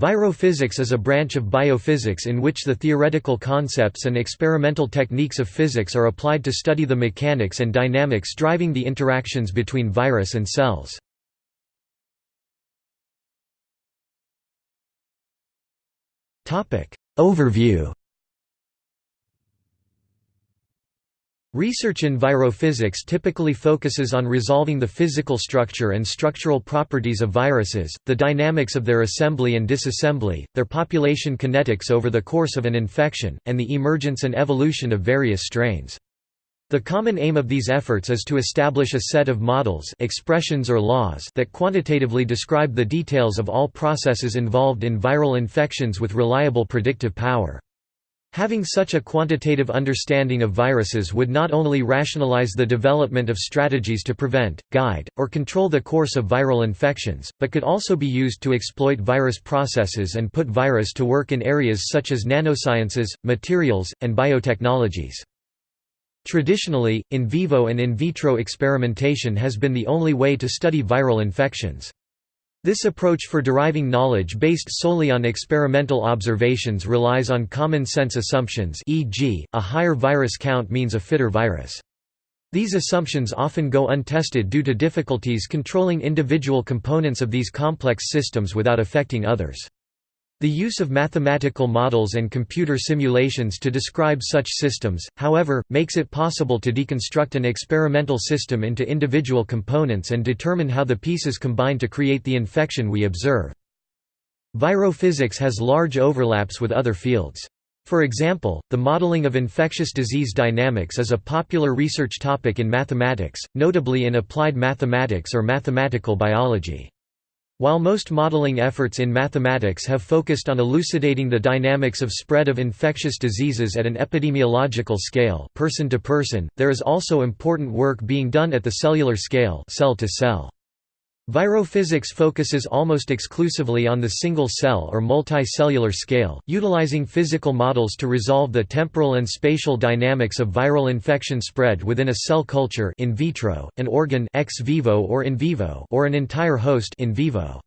Virophysics is a branch of biophysics in which the theoretical concepts and experimental techniques of physics are applied to study the mechanics and dynamics driving the interactions between virus and cells. Overview Research in virophysics typically focuses on resolving the physical structure and structural properties of viruses, the dynamics of their assembly and disassembly, their population kinetics over the course of an infection, and the emergence and evolution of various strains. The common aim of these efforts is to establish a set of models expressions or laws that quantitatively describe the details of all processes involved in viral infections with reliable predictive power. Having such a quantitative understanding of viruses would not only rationalize the development of strategies to prevent, guide, or control the course of viral infections, but could also be used to exploit virus processes and put virus to work in areas such as nanosciences, materials, and biotechnologies. Traditionally, in vivo and in vitro experimentation has been the only way to study viral infections. This approach for deriving knowledge based solely on experimental observations relies on common sense assumptions e.g., a higher virus count means a fitter virus. These assumptions often go untested due to difficulties controlling individual components of these complex systems without affecting others. The use of mathematical models and computer simulations to describe such systems, however, makes it possible to deconstruct an experimental system into individual components and determine how the pieces combine to create the infection we observe. Virophysics has large overlaps with other fields. For example, the modeling of infectious disease dynamics is a popular research topic in mathematics, notably in applied mathematics or mathematical biology. While most modeling efforts in mathematics have focused on elucidating the dynamics of spread of infectious diseases at an epidemiological scale person to person, there is also important work being done at the cellular scale cell to cell. Virophysics focuses almost exclusively on the single-cell or multicellular scale, utilizing physical models to resolve the temporal and spatial dynamics of viral infection spread within a cell culture in vitro, an organ ex vivo or in vivo or an entire host in vivo.